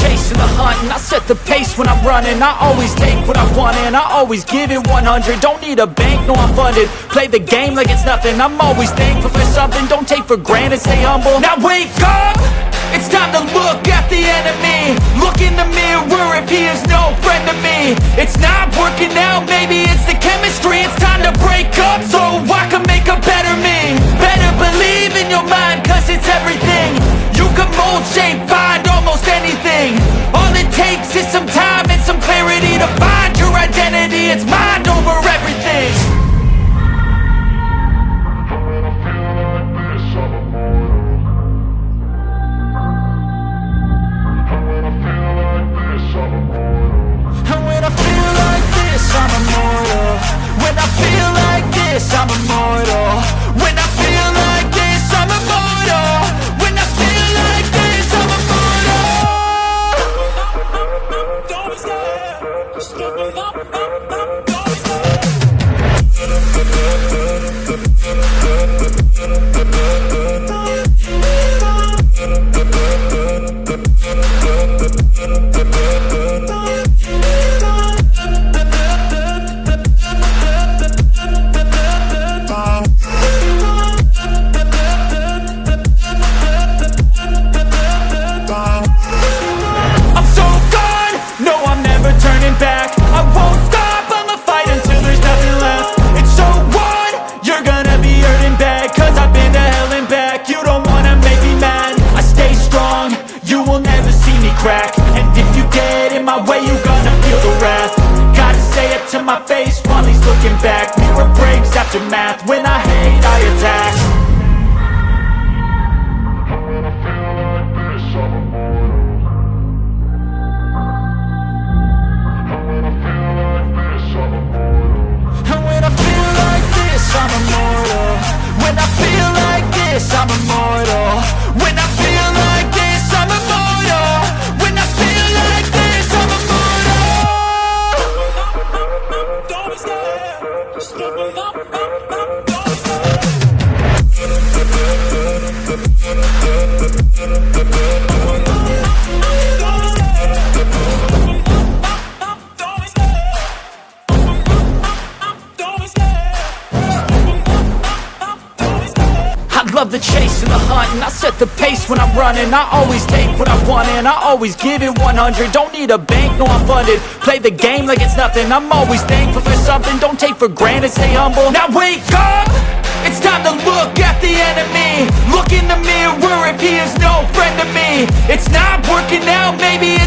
chasing the hunt and I set the pace when I'm running. I always take what I want and I always give it 100 Don't need a bank, no I'm funded. Play the game like it's nothing. I'm always thankful for something. Don't take for granted, stay humble. Now wake up! I'm immortal. When I feel like this, I'm immortal. When I feel like this, I'm immortal. Don't be scared, just give love the chase and the hunt and I set the pace when I'm running. I always take what I want and I always give it 100 Don't need a bank, no I'm funded. Play the game like it's nothing. I'm always thankful for something. Don't take for granted, stay humble. Now wake up! It's time to look at the enemy. Look in the mirror if he is no friend to me. It's not working out, maybe it's